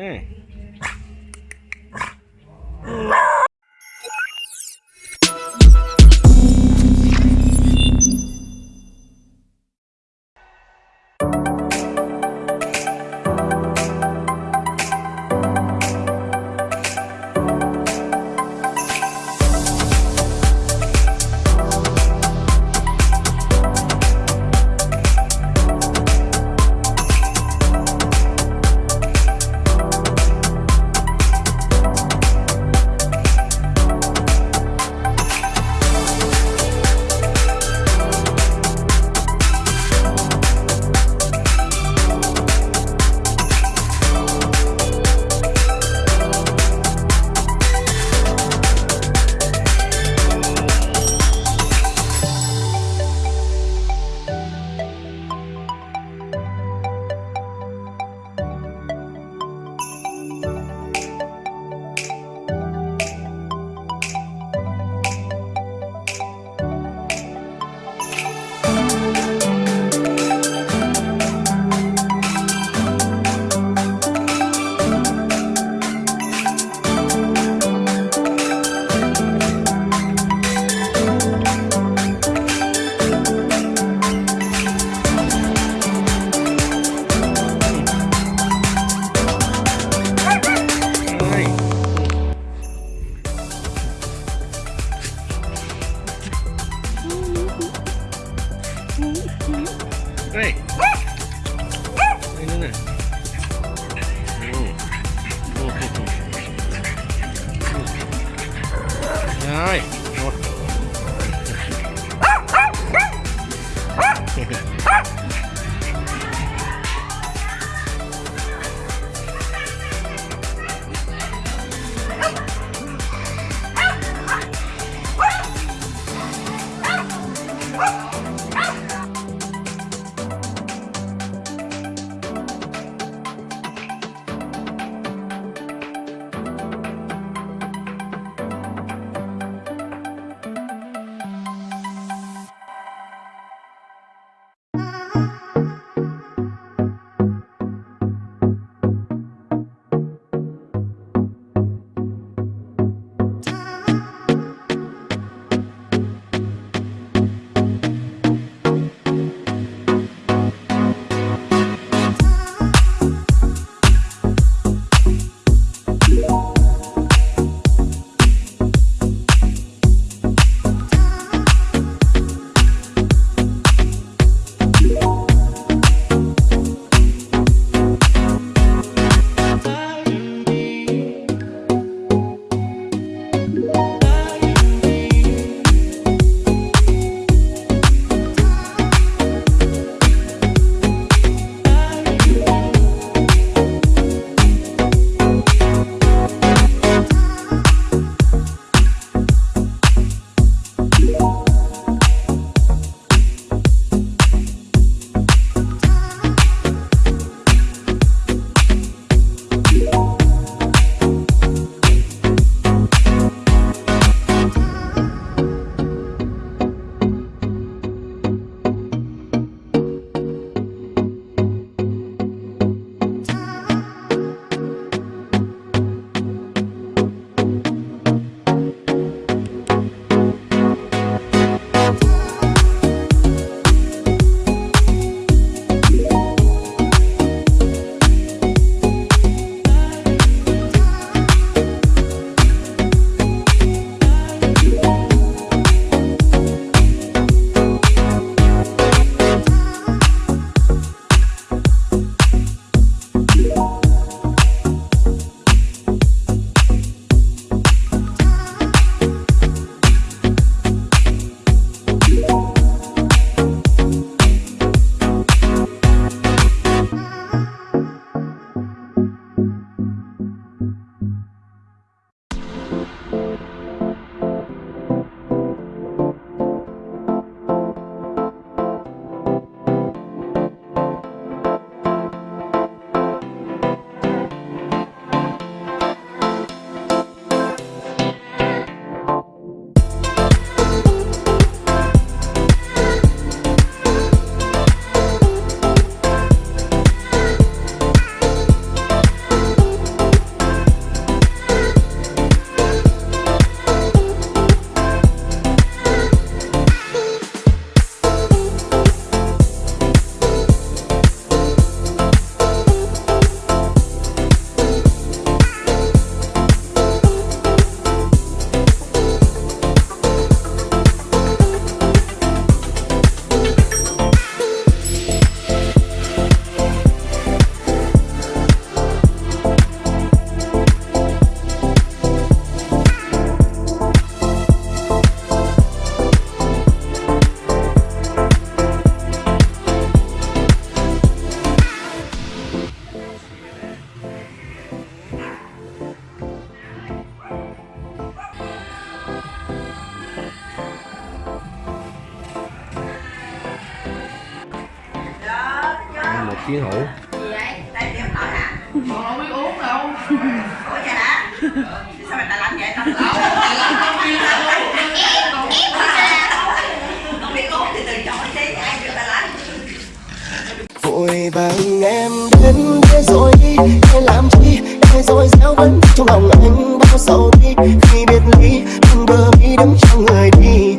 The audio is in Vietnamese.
Hmm. Nữa này Rồi. chiến hữu. Vội vàng em đến thế rồi đi để làm chi em rồi sao vẫn trong lòng anh bao sầu đi. Khi biệt ly đừng bờ mi đắm trong người đi.